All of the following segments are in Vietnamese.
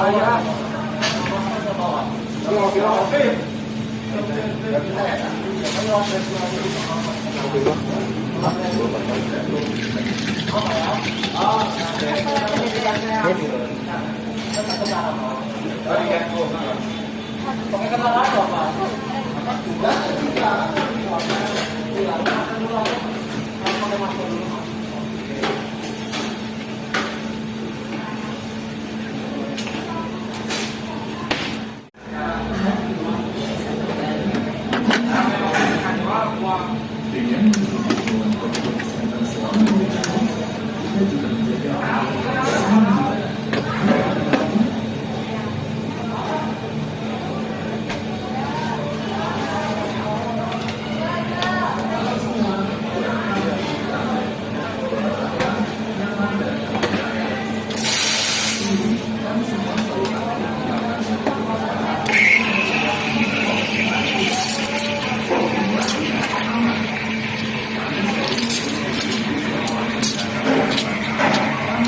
Hết. Còn cái cân lá đó mà. Thank you.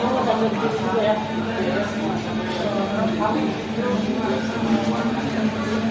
Thank you.